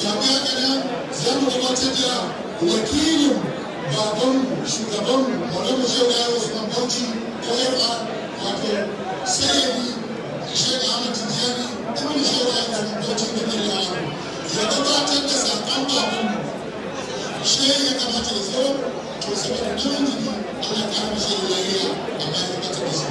tambaya gada za mu gabatar da wakilin baban shugaban malamu shehu ya usman bauchi koyarwa wato sayyidi shehu ahmad tijjani ibn shehu ya usman bauchi da bin yawon ya gabatar da saƙon baban shehu ya kamata ya zo to saboda nauyin jiki ana kama shehu lafiya amma ya gabatar da shi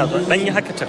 ana dan yi haka ta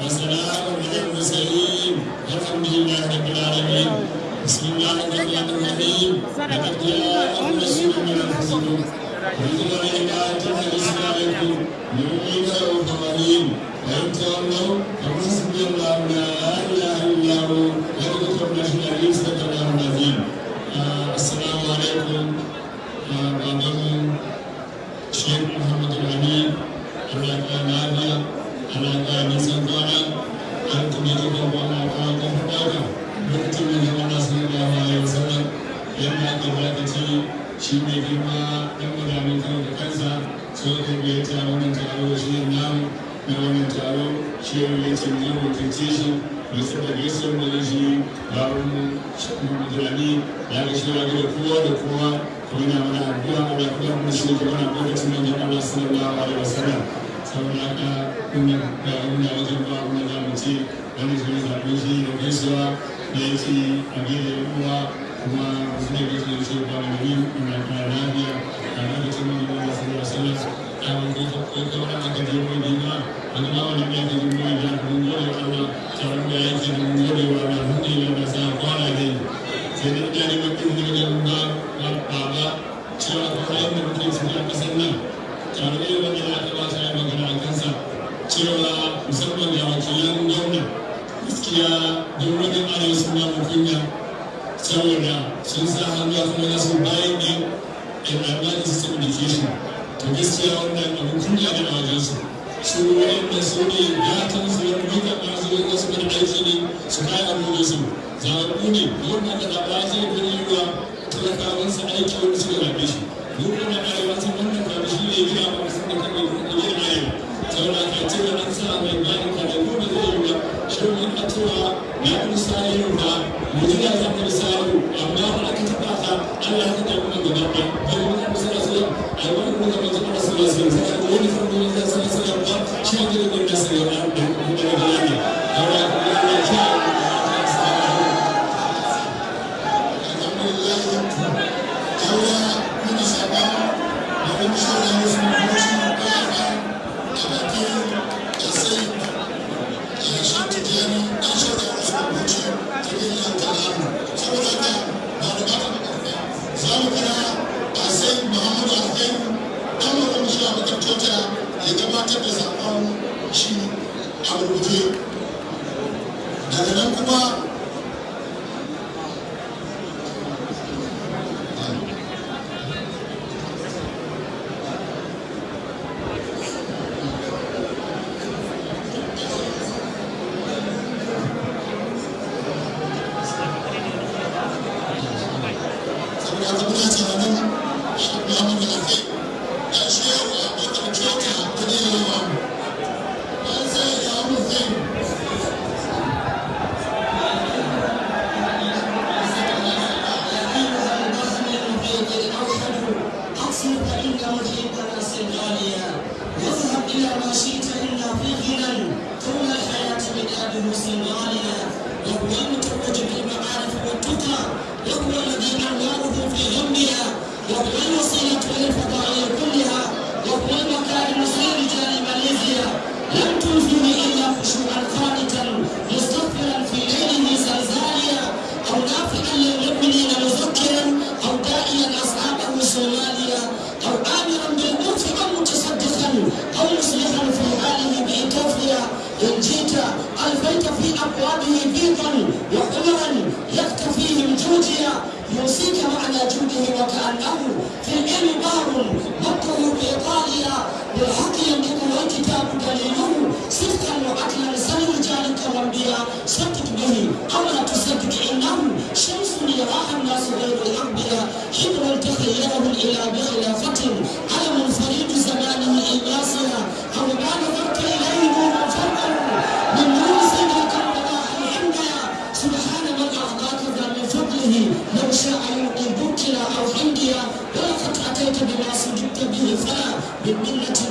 25, the military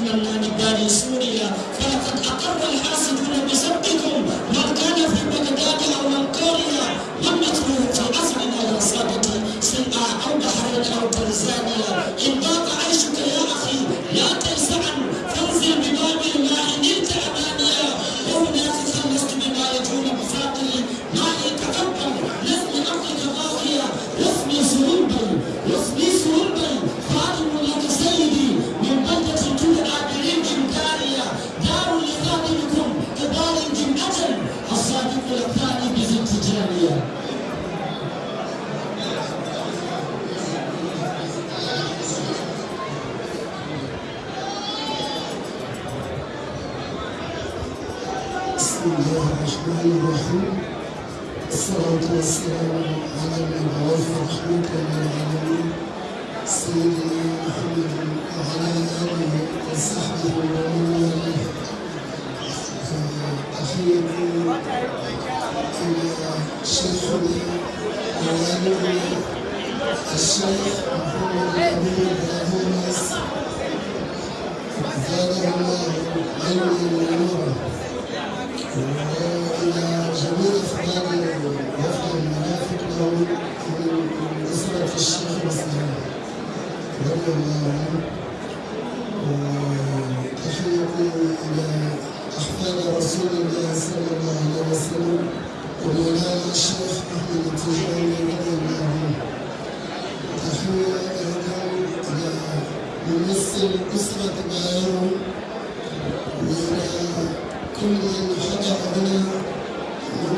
صلى الله عليه وسلم ومولانا الشيخ أحمد التجاني رضي الله عنه تحية أيضا إلى ممثل أسرة بايرن وإلى كل من حضر هنا من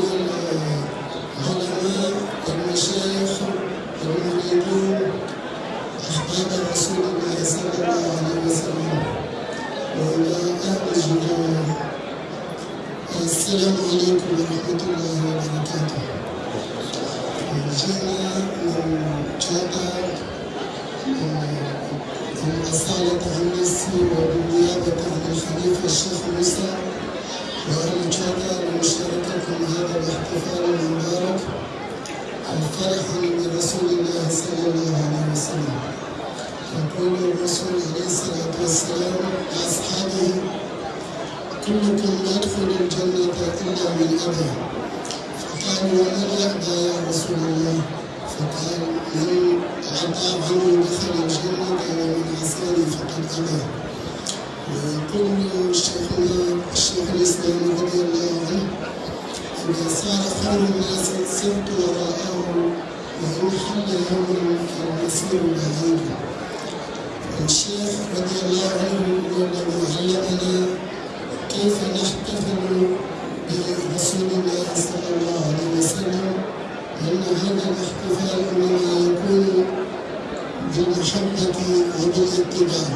وبالاتباع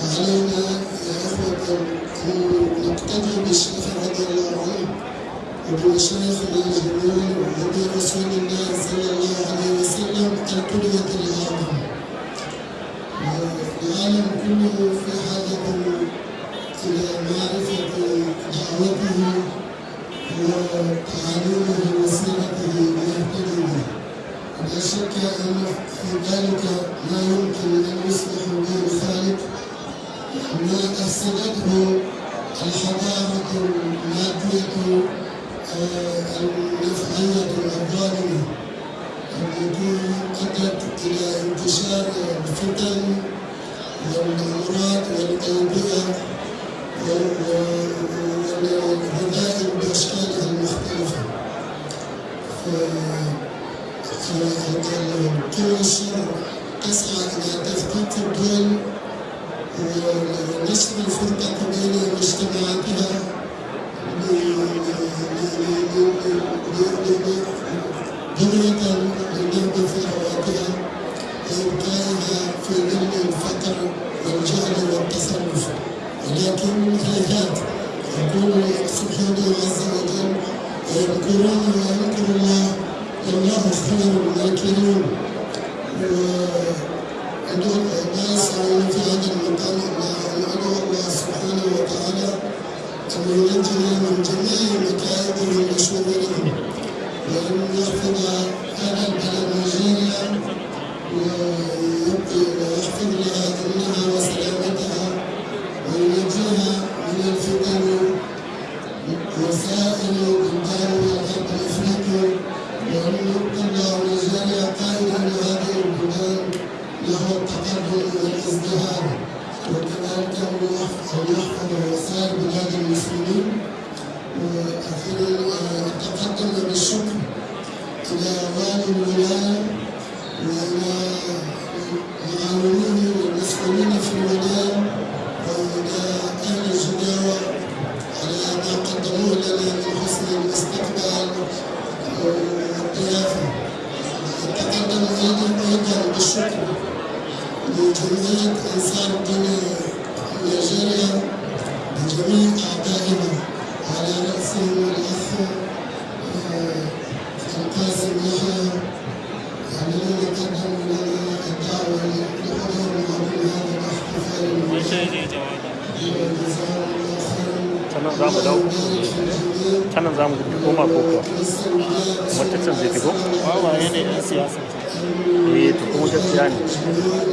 فعلينا يا إخوة أن نقتدي بالشيخ رضي الله عنه وبمشايخنا الجميل وبرسول الله صلى الله عليه وسلم القدوة الأعظم العالم كله في حاجة إلى معرفة دعوته وتعاليمه وسيرته ليهتدي به لا شك أن في ذلك ما يمكن أن يصلح به الخالق ما أفسدته الحضارة المادية النفعية الظالمة التي أدت إلى انتشار الفتن والأمراض والأوبئة والغذاء بأشكالها المختلفة كل الشر تسعى إلى تفكيك الدول ونشر الفرقة بين مجتمعاتها بنية للنهب في حياتها وإبقائها في ظل الفقر والجهل والتصرف ولكن هيهات يقول سبحانه عز وجل ويذكرون ويذكر الله والله خير الماكرين وأدعو ما يسعون في هذا المقام أن أدعو الله سبحانه وتعالى أن ينجنا من جميع مكائدهم وشرورهم وأن يحفظ هذا البلد نيجيريا ويحفظ لها أمنها وسلامتها وينجيها من الفتن وسائر بلدان الغرب الافريقي يبقى الله نيجيريا قائدا لهذه البلدان له التقدم والازدهار وكذلك ان يحفظ وسائر بلاد المسلمين وأخيرا اتقدم بالشكر إلى والي الولايه والى معاونيه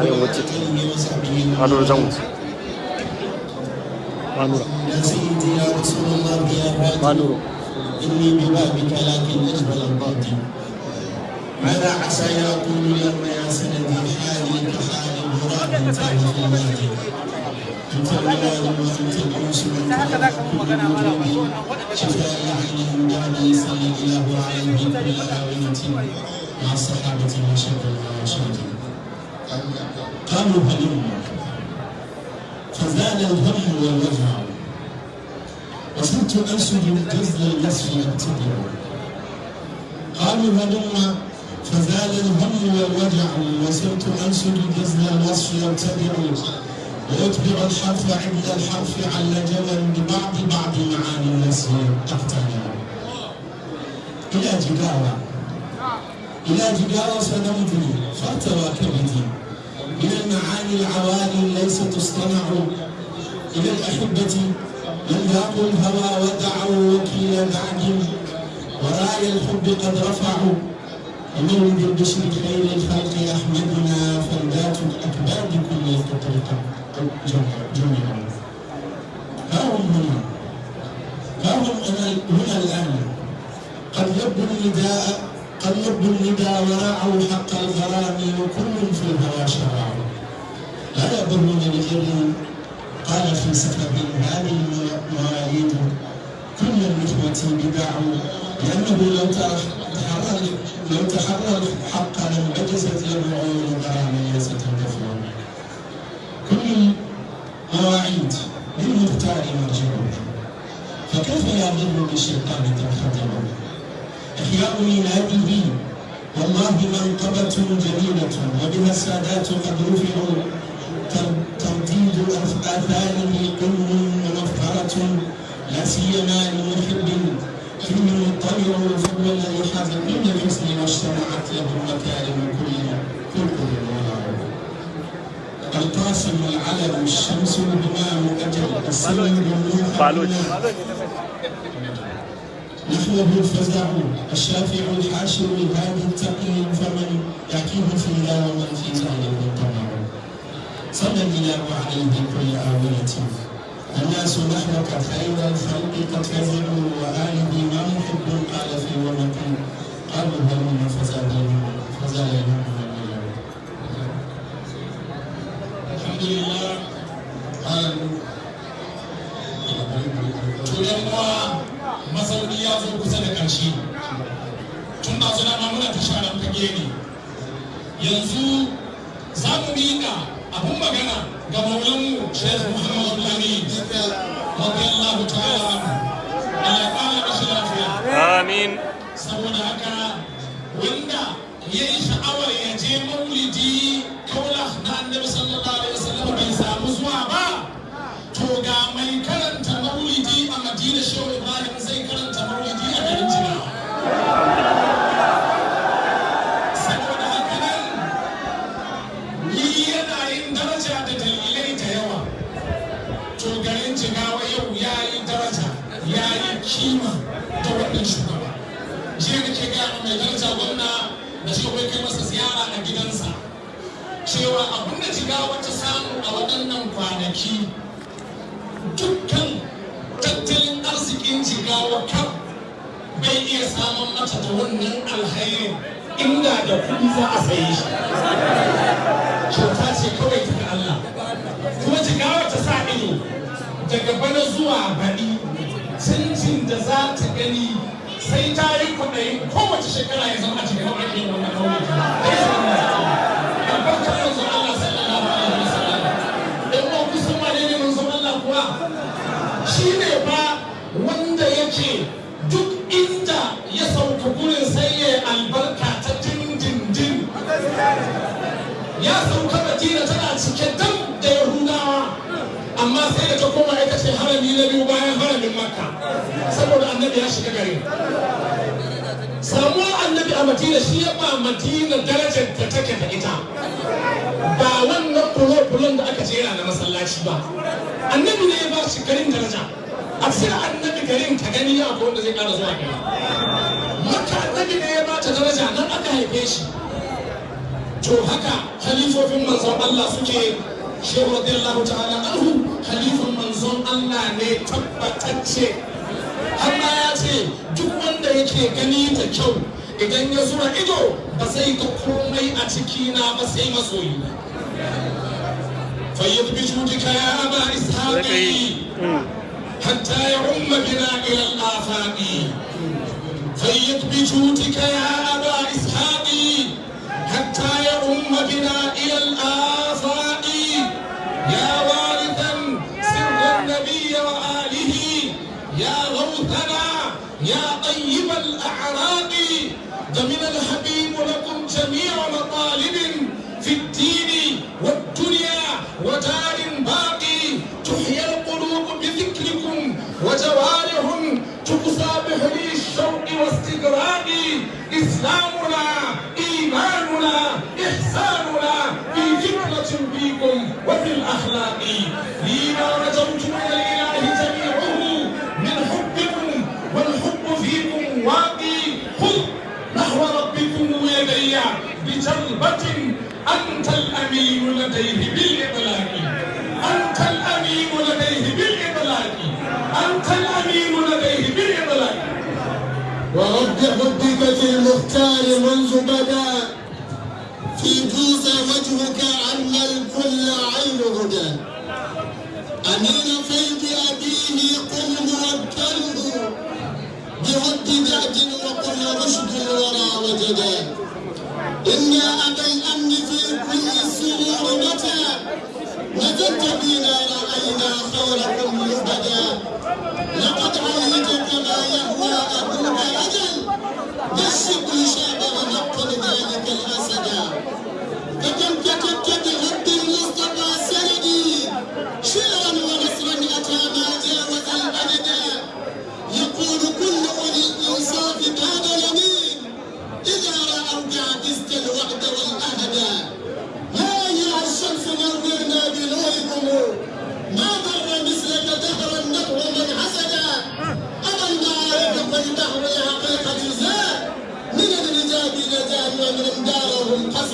أيوة مسجد قانون زوج قانون يا سيدي يا رسول الله يا قانون إني ببابك لكن أجبل الباطن ماذا عسى يقول يوم يا سندي حالي كحال غراب أنت الوالي وأنت الأنس وأنت شفاء عنهم ولا يصلي الله عليهم إلا وأنت مع الصحابة المشاكل قالوا هلما فزال الهم والوجع وصرت أنشد جزل النصف أبتدع قالوا هلما فزال الهم والوجع وصرت أنشد جزل الوصف أبتدع وأتبع الحرف عند الحرف على جبل ببعض بعض معاني النصف تحتاج إلى يعني. جداوة إلى جداوة سنمضي فارتوى كبدي من المعاني العوالي ليس تصطنع إلى الأحبة من ذاقوا الهوى ودعوا وكيل بعد. وراي الحب قد رفعوا. ومولد البشر خير الخلق أحمدنا فردات الأكباد كل التطرق جميعا ها هم هنا. ها هم هنا الآن. قد لبوا النداء قد لبوا النداء وراعوا حق الغرام وكل في الهوى شرع لا يضرون بغير قال في سفر هذه المواعيد كل النخوة بدع لأنه لو تحرر لو تحرر الحق لانعكست للرعون غرامية ستندفع كل المواعيد للمختار مرجعه فكيف يضر بالشيطان تنخدع إحياء ميلاده والله منقبة جميلة وبها السادات قد رفعوا ترديد آثاره قم ومفخرة لا سيما لمحب. فيه مطلع حاز كل الحسن واجتمعت له المكارم كل خلق الورع القاسم العلم الشمس الهمام أجل السن بالنور فعلوش نحوه الفزع الشافع الحاشر الهادي التقي فمن يحكيه فيها ومن في ذلك طمع صلى الله عليه كل آونة الناس نحوك خير الخلق قد فزعوا وآله ما محب قال في ومك قالوا to yan uwa masauni ya zo kusa da ƙarshe. Tun da suna ma muna ta sharan fage ne yanzu za mu miƙa abun magana ga maulanmu Sheikh Muhammadu Lamin radiyallahu ta'ala Allah ya ƙara lafiya. Amin. Saboda haka wanda ya yi sha'awar ya je maulidi kaula na annabi sallallahu abin da jigawa ta samu a waɗannan kwanaki. Dukkan tattalin arzikin jigawa kan bai iya samun mata da wannan alhairin inda da kuɗi za a saye shi. Kyauta ce kawai ta ga Allah. Kuma jigawa ta sa ido. Daga bana zuwa baɗi. Canjin da za ta gani sai ta yi kwaɗayi kowace shekara ya zama a cikin ake wannan kauye Kuwa shine ba wanda yake duk inda ya sauka gurin sai ya albarka ta dindindin. Ya sauka madina tana cike dam da yahudawa amma sai da ta koma ita ce harami na biyu bayan haramin makka saboda annabi ya shiga garin samuwar annabi a madina shi ya ba madina darajar da take da ita. Ba wannan fulo-fulon da aka jera na masallaci ba. Annabi ne ya ba shi garin daraja. A cikin annabi garin ka gani ya wanda zai kara zuwa gari. Maka annabi ne ya ba ta daraja nan aka haife shi. To haka halifofin manzon Allah suke. Shehu radiyallahu ta'ala anhu halifan manzon Allah ne tabbatacce. Har ma ya ce duk wanda yake gani da kyau idan ya zura ido ba zai ga komai a cikina ba sai masoyi fayyad bi judika ya aba ishaqi hatta يعم بنا إلى الآفاق. فيد بجودك يا أبا إسحاق. حتى يعم بنا إلى الآفاق. يا وارثا سر النبي وآله. يا غوثنا يا طيب الأعراق إسلامنا إيماننا إحساننا في فكرة فيكم وفي الأخلاق. فيما رجوت من الإله جميعه من حبكم والحب فيكم واقي. خذ نحو ربكم يدي بجلبة. أنت الأمين لديه بالإطلاق. أنت الأمين لديه بالإطلاق. أنت الأمين لديه ورب حبك في المختار منذ بدا. في جوز وجهك عم الكل عين هدى. أمين فيض أبيه قم موكله بهد دعد وقل رشد الورى وجدا إنا أبا الأمن في كل السرور متى. نزلت بنا رأينا خيركم مهتدى لقد عهدت كما يهوى أبوك أجل بالشكر شابه نقل ذلك الأسدا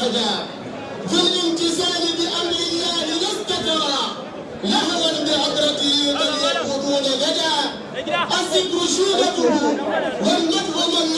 قصدا في الامتثال بأمر الله لست ترى لهوا بهدرته بل يركضون غدا. الذكر شيبته والنفع من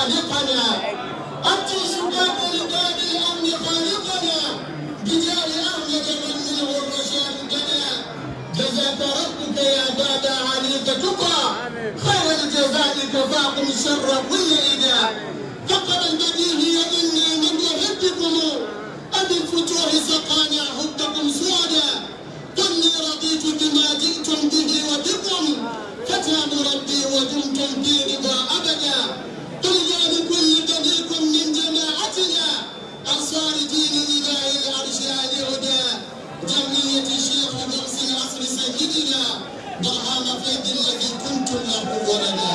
خالقنا. أنت سباق لباب الأمن خالقنا. بجاه أحمد من منه الرشاد جنى جزاك ربك يا باب عليك تقى خير الجزاء كفاكم شر كل إذا. فقد البديهي إني من يحبكم. أبي الفتوح سقانا حبكم سودا قلني رضيت بما جئتم به وبكم. فتى ربي ودمتم في رضا أبدا. يا لكل بنيكم من جماعتنا أنصار دين إله العرش آل جمعية الشيخ درس العصر سيدنا برهام فيض الذي كنتم له ولدا.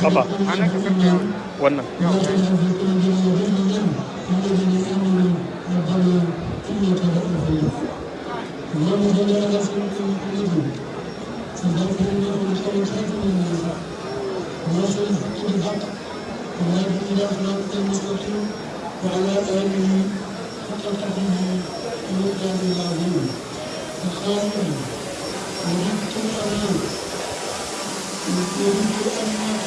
Kafa. Wannan. وعلى آله حق قدره ومقدار العظيم الخالق وجدت الأمان وجدت أنك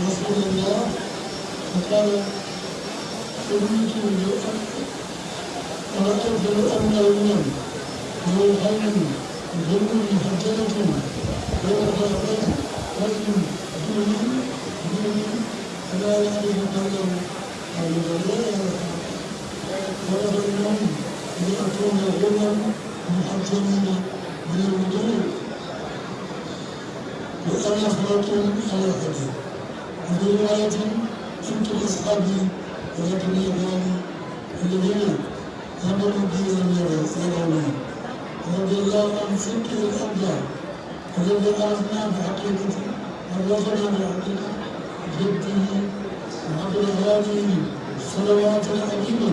رسول الله فقال أريد ورأيت أن اليوم لو خير ظل محجلة وأخذت رجل دوني دوني فلا يعرف قوله. قال لا يعرف ولد اليوم ليكون غلا محجلين من الوجود وأنا خلقت على حديث رواية كنت أصحابي ولكن يقالي الذين آمنوا بي ولم يروني رضي الله عن سلك الأبدان الذي عرفنا بحقيقته عرفنا بحقيقته جده وقبل هذه الصلوات العظيمة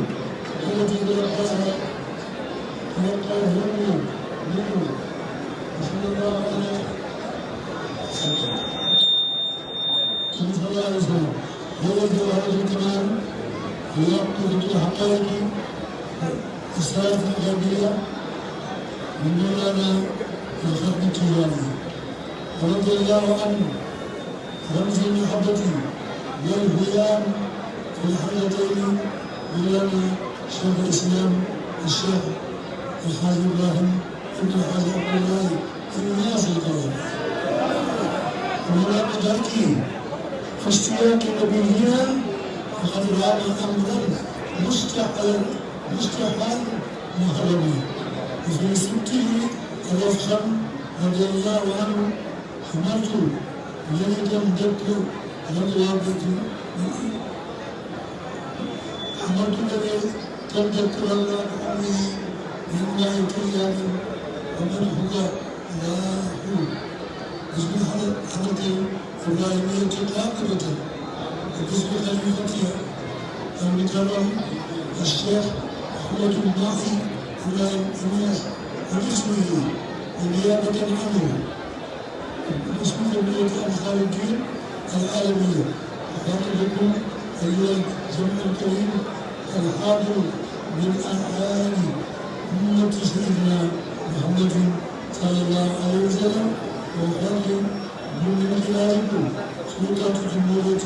التي تلقاها تلقاه منه. صلى الله عليه وسلم صلى الله عليه وسلم هو جوهر الكمال ويقود الحقائق السلف الغربية من مولانا الخلق التجاري ورضي الله عنه رمز المحبة والهيام في الحلتين مولانا شيخ الإسلام الشيخ الحاج إبراهيم ابن الحاج عبد الله الناس القوي ومن ذلك في اشتياق نبينا فقد رأى أمرا مستحيل مستحيل مهربي وفي سبته الأفخم رضي الله عنه حملت الذي لم تذكر الوابة حملت الذي تذكر الله بأمره من الله كيان ومن هو له حضرة إبراهيمية قاطبة وباسم خليفتها المكرم الشيخ أحمد الناصي إبراهيم إنياس وباسمه ونيابة عنه باسم جمعية أنصار العالمية أخبركم أيها الجمع الكريم الحاضر من أعيان أمة سيدنا محمد صلى الله عليه وسلم وخلق من خلالكم سلطة جمهورية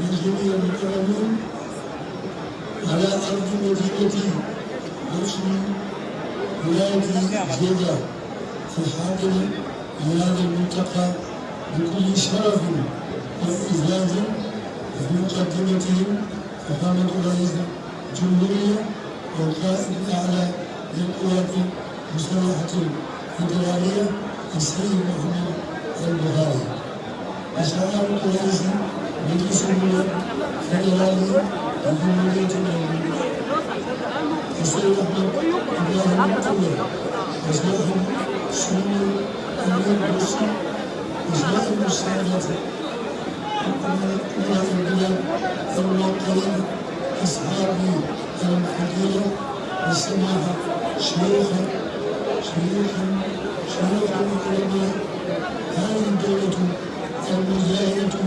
من جميع على أرض مدينة رسم ولاية جدة في الحاضر لهذا الملتقى بكل شرف وإعزاز في مقدمتهم فخامة رئيس الجمهورية والقائد الأعلى للقوات المسلحة الفدرالية السيد محمد البخاري وسلام رئيس مجلس الفدرالي لجمهورية الجمهورية السيد أحمد إبراهيم الطويل وسيد سمو أمير بوسي وسيد المساعدة أولى البلاد الموكلين أصحابي الفضيلة والسماحة شيوخا شيوخا شيوخ العلماء هذه الدولة المجاهدة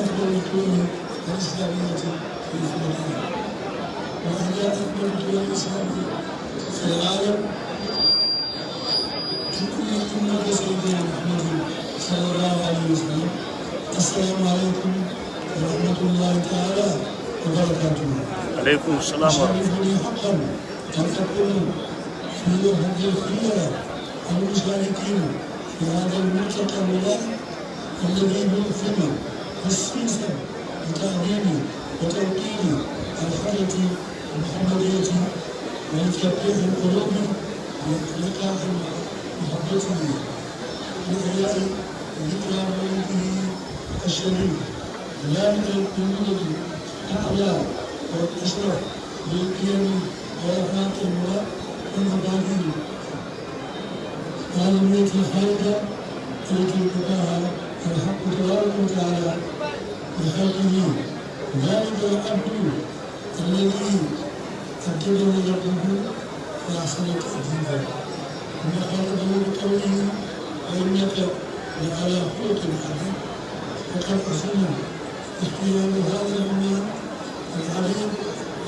أفضل الدول الإسلامية في الفلسطين وهي أكبر الدول الإسلامية في العالم تؤمن أمة سيدنا محمد صلى الله. عليه وسلم السلام عليكم ورحمة الله. تعالى وبركاته alaikum salam wa يشرفني حقا ان تكون في هذه الخيره المشاركين في هذا الملتقى الولائي الذي يوفق خصيصا لتعليم وتوقير الحاله المحمديه ولتفتيح القلوب لإقلاع محبته لإحياء ذكرى مولده الشريف من القلوب الأعلى والأشرف وإحاط المراد والمبادئ العالمية الخالدة التي اتبعها الحق تبارك وتعالى بخلقه ذلك العبد الذي أبدله ربه فأحسن تأديبا وما خلقه بقوله وإنك لعلى خلق عظيم. وقد أصلنا اختيار هذا المال العظيم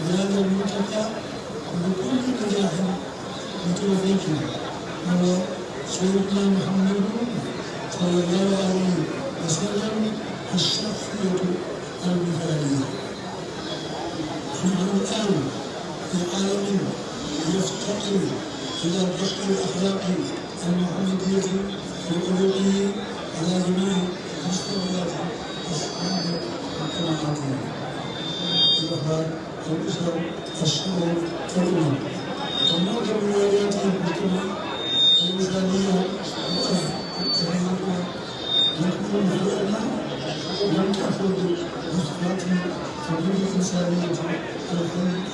بهذا الملتقى وبكل نجاح وتوفيق. هو سيدنا محمد صلى الله عليه وسلم الشخصية المثالية نحن الآن في عالم يفتقر إلى الرشد الأخلاقي المحمدية والألوهية على جميع مستويات أصحاب وقناعاتهم الأخبار الأسر الشعور والأمم ومعظم رواياتهم الكبرى 人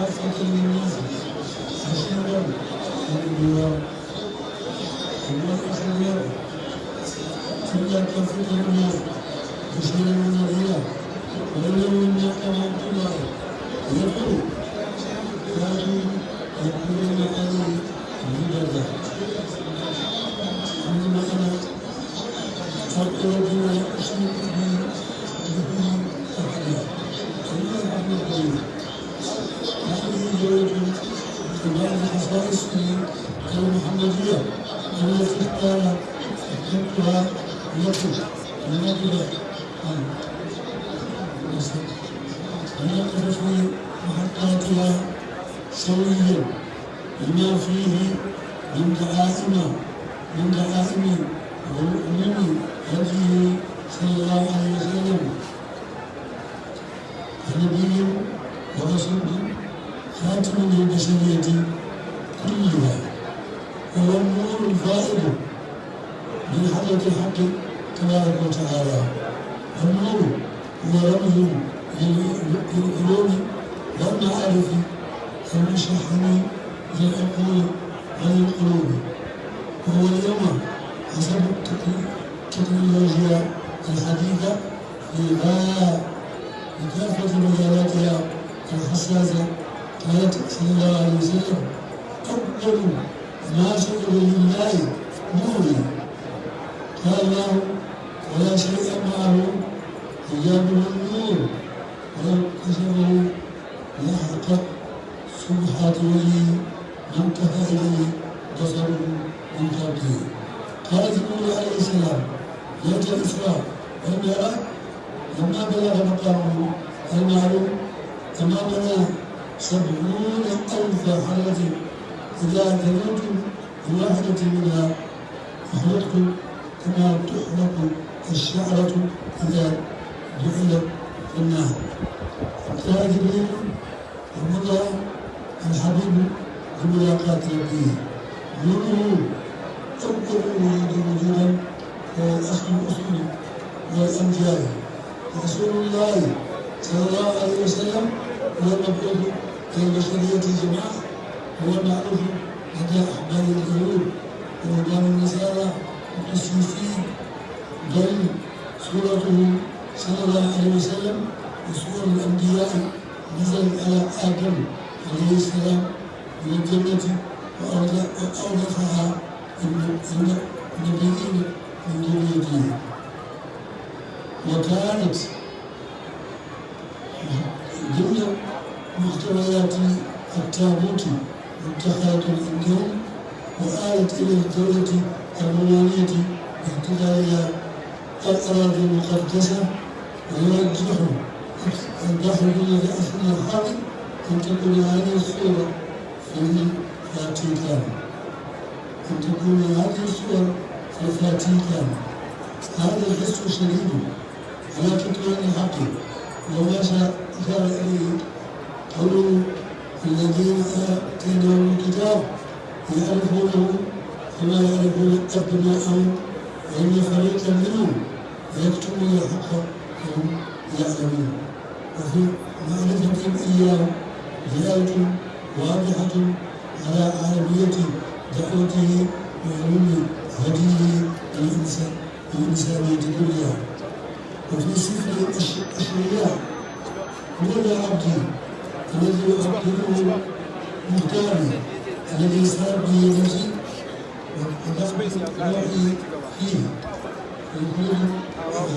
إلى كافة للناس بشيرا ونذيرا وما أرسلناك إلا كافة للناس بشيرا ونذيرا ولو إنك من قبل يقول كانوا يقولون عليه مبدا عندما أنا أقرب ما أشرك به به أحدا إلا أحد القليل هذه جوة من بعض خصائصه المحمدية التي قال ذكرها لكم لنقل عن لنقل في محطاتها سويا لما فيه من دعائم من دعائم ومؤمن هديه صلى الله عليه وسلم نبي ورسول خاتم للبشرية كلها هو النور الفائد من حضرة الحق تبارك وتعالى النور هو رمز للعلوم والمعارف المشحن للعقول وللقلوب وهو اليوم حسب التكنولوجيا الحديثة في غاية بكافة مجالاتها الحساسة قالت صلى الله عليه وسلم أول ما شكر لله نوري قال الله ولا شيء معه حجابه النور. ولو كسره لحقت سبحات وجهه ما انتهى إليه بصره من قبله قال جبريل عليه السلام ليلة الإسراء والمعراج لما بلغ مقامه المعلوم أمامنا سبعون ألف حلقة إذا تنوت بواحدة منها أحرقت كما تحرق الشعرة إذا جعلت في النار جبريل ومضى الحبيب بملاقاة ربه نوره أول ولد وجودا الأصل الأصل والأنبياء رسول الله صلى الله عليه وسلم هو المبعوث إلى البشرية جماعة هو المعروف لدى أحبار اليهود ورهبان النصارى والقسيسين بل سورته صلى الله عليه وسلم وسور الأنبياء نزلت على آدم عليه السلام من الجنة وأورثها النبيين من ذريته. وكانت ضمن محتويات التابوت متخذة عندهم وآلت إلى الدولة الرومانية باعتبارها الأراضي المقدسة ويرجح الداخلين لأصل الحاكم أن تكون هذه الصورة في الفاتيكان أن تكون هذه الصور في الفاتيكان هذا الحس شديد على كتمان الحق وما أشار إليه قوله الذين آتيناهم الكتاب يعرفونه كما يعرفون أبناءهم وإن فريقا منهم يكتمون الحق وهم يعلمون وفي معرفتهم إياه دلالة واضحة على عالمية دعوته وعلوم هديه الإنسان الإنسانية كلها وفي سفر الأشرياء يا عبدي الذي أقدره مختاري الذي صار به نفسي وقدرت روحي ويقول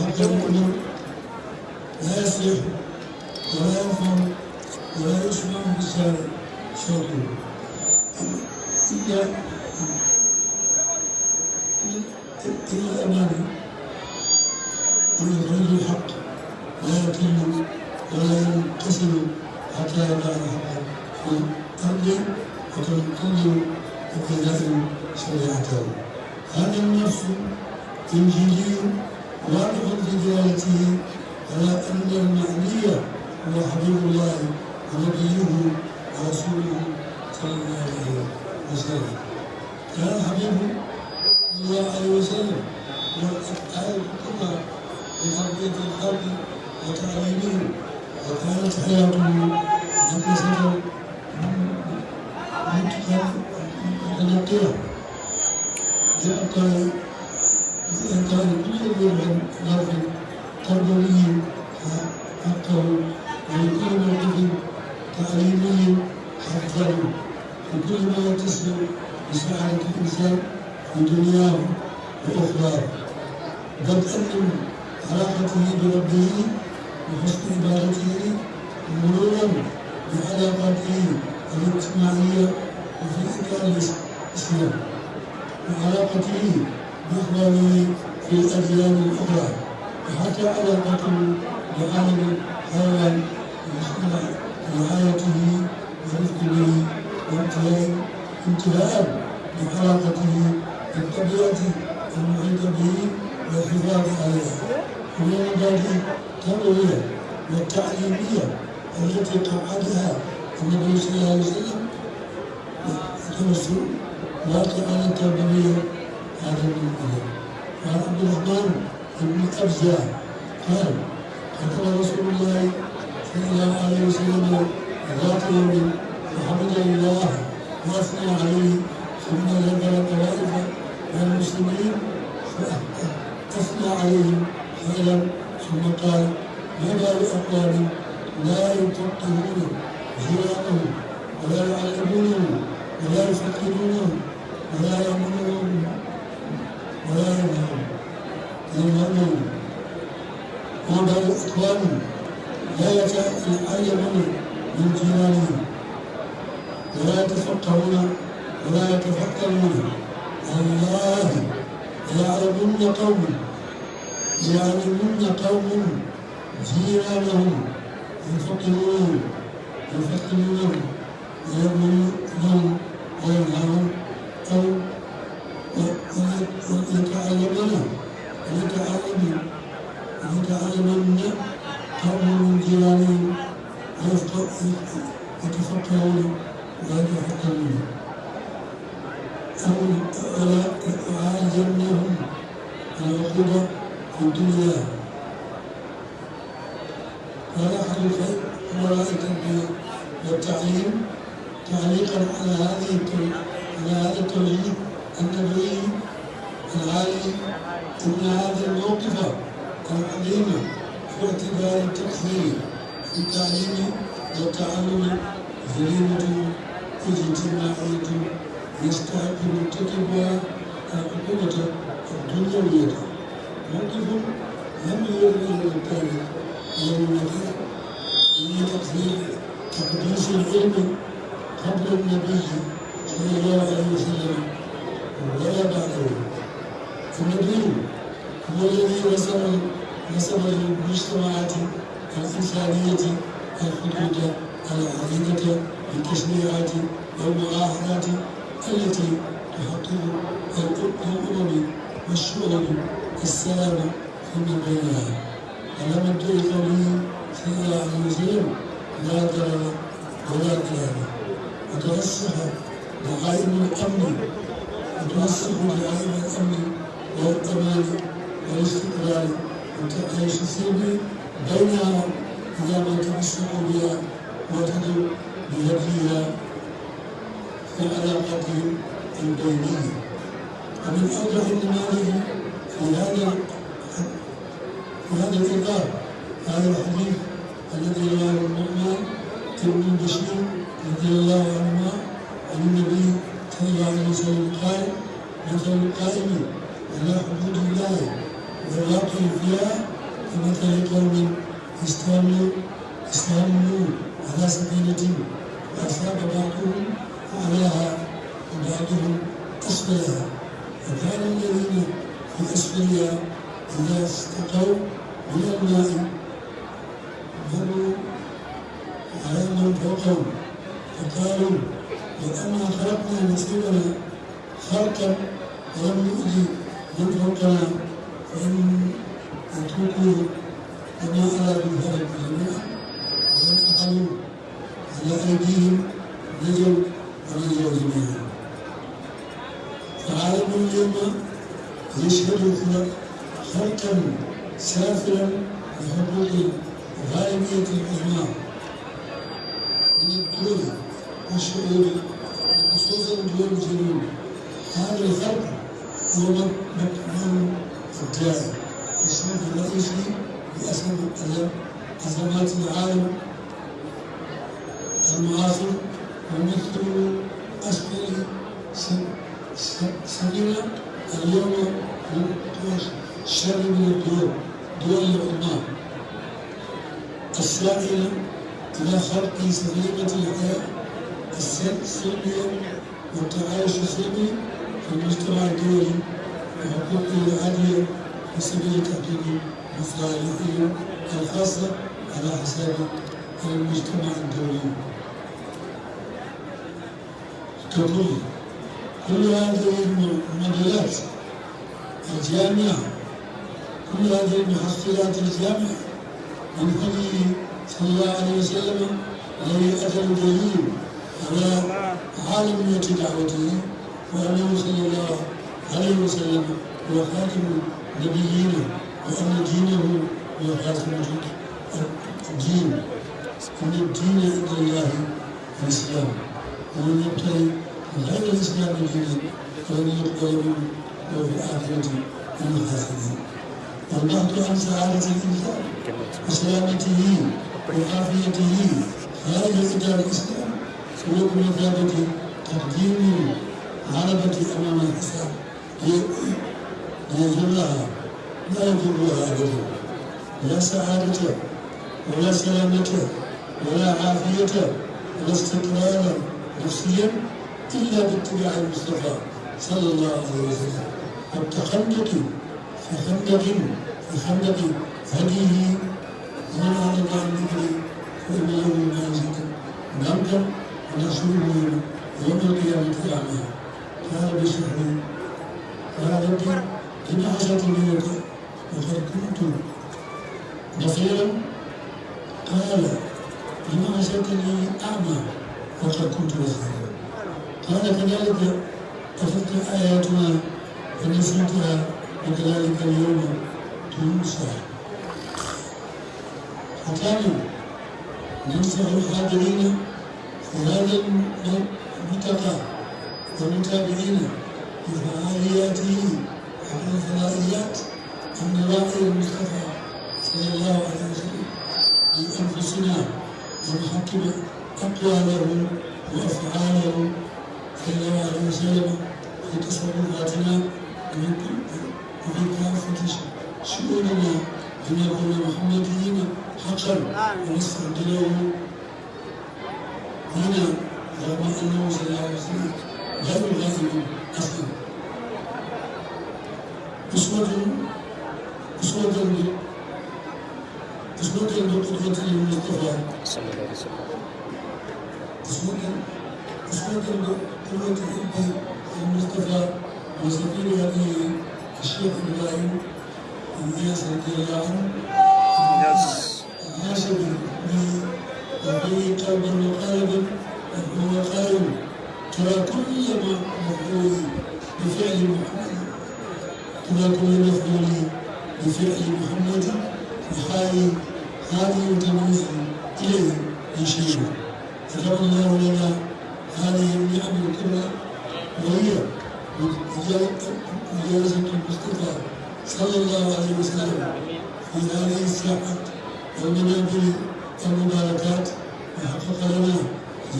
حتى الأمر لا يصلح ولا ينفع ولا يسمع بسان صوته إلا إلا الأمانة ويخرج الحق لا يتم ولا ينقسم حتى يضع الحق في الأرض وتنقل ابتداء شريعته هذا النص تمجيدي واضح بدلالته على أن المعني هو حبيب الله ونبيه ورسوله صلى الله عليه وسلم. كان حبيب صلى الله عليه وسلم هو الآية الكبرى لتربية الخلق وتعليمه وكانت حياته مقدسة متقنة. حتى إذا كان كل ذي ظرف تربوي حقه ولكل موقف تعليمي حقا وكل ما يتصل بسعادة الإنسان في دنياه وأخراه بدءا من علاقته بربه وحسن عبادته مرورا بعلاقاته الاجتماعية وفي إطار الإسلام وعلاقته بإخوانه في الأديان الأخرى. وحتى علاقته بعالم الحيوان وحسن رعايته ورفق به وانتهاء انتهاء بعلاقته بالطبيعة المحيطة به والحفاظ عليها. ومن المبادئ التربوية والتعليمية التي قعدها النبي صلى الله عليه وسلم. التمثل واقعا تربويا هذا المنبه وعن عبد الرحمن بن أبزة قال قال رسول الله صلى الله عليه وسلم ذات يوم وحمد الله وأثنى عليه ثم ذكر طوائف من المسلمين فأثنى عليهم خيرا ثم قال ما بال اقوام لا يفقهون جيرانهم ولا يعلمونهم ولا يفقهونهم بال اقوام لا يتعلمون من جيرانهم ولا يتفقهون ولا يتفكرون الله يعلمن قوم يعلمن قوم جيرانهم يفقهون يفقهونهم ويؤمنون وينهون أو يتعلمون ويتعلمون يتعلمن قوم من جيرانهم يتفكرون ويتفكرون أو يعلمنهم العقوبة في الدنيا قال أحد أمراء التربية والتعليم تعليقا على هذه على هذا التوجيه النبوي العالي أن هذا الموقف العظيم في اعتبار التكفير في التعليم والتعلم جريمة اجتماعية يستحق مرتكبها العقوبة الدنيوية. موقف لم للتاريخ ولم يكن في تقدير تقديس العلم قبل النبي صلى الله عليه وسلم ولا بعده النبي هو الذي رسم رسم للمجتمعات الإنسانية الحدود العديدة بالتشريعات والمعاهدات التي تحقق الأمم والشعوب السلام فيما بينها على مبدأ قوله صلى الله عليه وسلم لا ضرر ولا ضرار وترسخ دعائم الأمن. وترسخ دعائم الأمن والأمان والاستقرار والتعايش السلمي بينها إذا ما تمسكوا بها وتدعو بهديها في علاقتهم البينية ومن أوضح النماذج في هذا في هذا الإطار هذا الحديث الذي رواه النعمان ابن بشير رضي الله عنهما الله عليه وسلم قال مثل القائم على حدود الله والواقع فيها. كمثل قوم استهموا على سفينة فأصاب بعضهم أعلاها وبعضهم أسفلها. وكان الذين في أسفلها إذا استقوا من الماء مروا على من فقالوا وأنا خلقنا نصيبنا خلقا ولم نؤذي من فوقنا فإن يتركوا وما أرادوا ذلك جميعا وإن أقلوا على أيديهم نجوا ونجوا جميعا. فعالم اليوم يشهد خلقا سافرا لحقوق الغالبية العظمى من الدول والشعوب خصوصا دول الجنوب هذا الخلق ومن الداعي الشيخ الرئيسي أزمات العالم المعاصر ومثل أسفل سبيل اليوم شر من الدول دول العظمى السائلة إلى خلق سليمة الحياة. السلمية والتعايش السلمي في المجتمع الدولي وحقوقه العالية في سبيل تحقيق مصالحه الخاصة على حساب المجتمع الدولي. تقول كل هذه المجالات الجامعة كل هذه المحصلات الجامعة من هدي صلى الله عليه وسلم الذي أتى الدليل على عالمية دعوته وأنه صلى الله عليه وسلم هو خاتم النبيين وأن دينه هو خاتم الدين أن الدين عند الله الإسلام ومن يبتغي غير الإسلام دينا فلن يقبل منه وفي الآخرة من الخاسرين والبحث عن سعادة الإنسان وسلامته وعافيته خارج إدار الإسلام سلوك مثابة تقديم العربة أمام الحساب ليجرها لا يجرها أبدا لا سعادة ولا سلامة ولا عافية ولا استقرارا نفسيا إلا باتباع المصطفى صلى الله عليه وسلم والتخندق في خندق في خندق هديه من أعرض عن ذكري فإن له معيشة ضنكا ونحشره يوم القيامة أعمى قال بشهري قال ربي إن عشرة منك وقد كنت بصيرا قال لما عشرتني أعمى وقد كنت بصيرا قال كذلك أتتك آياتنا فنسيتها وكذلك اليوم تنسى ختاما ننصح الحاضرين في هذا الملتقى والمتابعين بفعالياته على الفضائيات نراعي المصطفى صلى الله عليه وسلم بأنفسنا ونحكم أقواله وأفعاله صلى الله عليه وسلم في تصرفاتنا وفي كافة شؤوننا لنكون محمديين حقا ونستعد له هنا رغم انه صلى الله عليه وسلم غير غائب أصلا اسوة اسوة اسوة بقدوة المصطفى صلى الله عليه وسلم اسوة اسوة بقدوة المصطفى وسفير هذه الشيخ إبراهيم الناس رضي قلبا وقالبا وهو قائل ترى كل مفعول بفعل محمد. ترى كل مفعول بفعل محمد. وحال هذه تمييز إليه من شيء. كتب الله لنا هذه النعم الكبرى وهي مجالسة المصطفى صلى الله عليه وسلم. في هذه الساحة والمنابر والمباركات وحقق لنا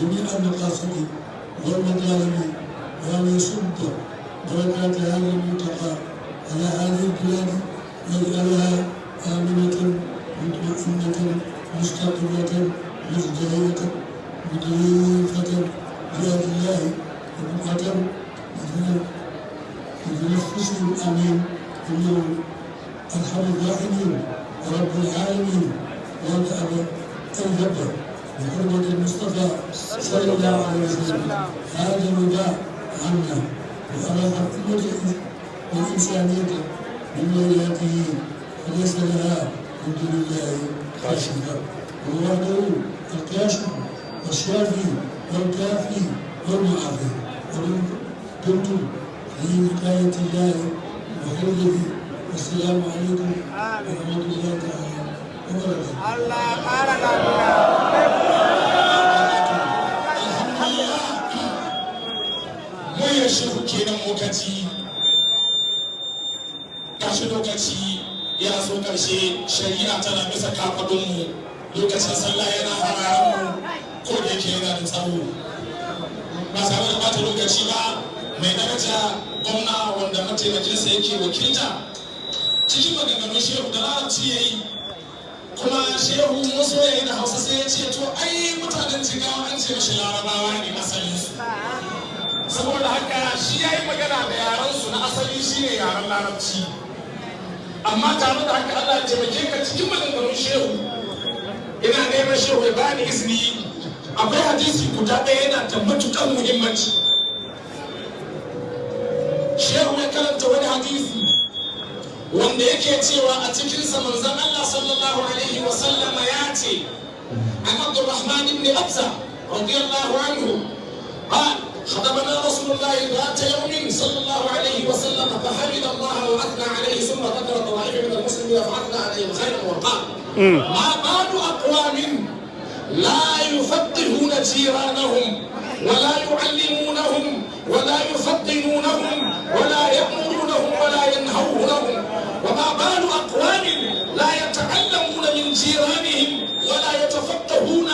جميع المقاصد والمطالب وأن يصب بركات هذا الملتقى على هذه البلاد ويجعلها آمنة مطمئنة مستقرة مزدهرة مضيفة بأرض الله وبقعة بتنفسه الأمين إنه أرحم الراحمين ورب العالمين والكعبة الجبر بحرمة المصطفى صلى الله عليه وسلم هذا الوداع عنا وأراح الأمة والإنسانية من ولايته فليس لها من دون الله كاشفة وهو وحده الكاشف والشافي والكافي والمعافي ومن في وقاية الله وحفظه والسلام عليكم ورحمة الله تعالى. Allah ƙara lafiya. Wayar shehu kenan lokaci. Lokaci ya so ƙarshe shari'a tana bisa kafaɗinmu lokacin sallah mai daraja gwamna wanda mataimakinsa yake wakilta cikin maganganun shehu kuma shehu musu ya da hausa sai ya ce to ai mutanen jigawa an ce mashi larabawa ne asalinsu saboda haka shi ya yi magana da yarensu na asali shine yaren larabci. Amma tare da haka allah ya taimake ka cikin maganganun shehu ina neman shehu ya bani izini. Akwai hadisi guda ɗaya yana da matuƙar muhimmanci. Wanda yake cewa a cikinsa manzon Allah sallallahu alaihi wa sallama ya ce an Abdurrahman ibn Abza radiyallahu anhu قال خطبنا رسول الله ذات يوم صلى الله عليه وسلم فحمد الله واثنى عليه ثم ذكر طوائف من المسلمين فاثنى عليهم خيرا وقال ما بال اقوام لا يفقهون جيرانهم ولا يعلمونهم ولا يفطنونهم ولا يأمرونهم ولا ينهونهم وما بال أقوام لا يتعلمون من جيرانهم ولا يتفقهون.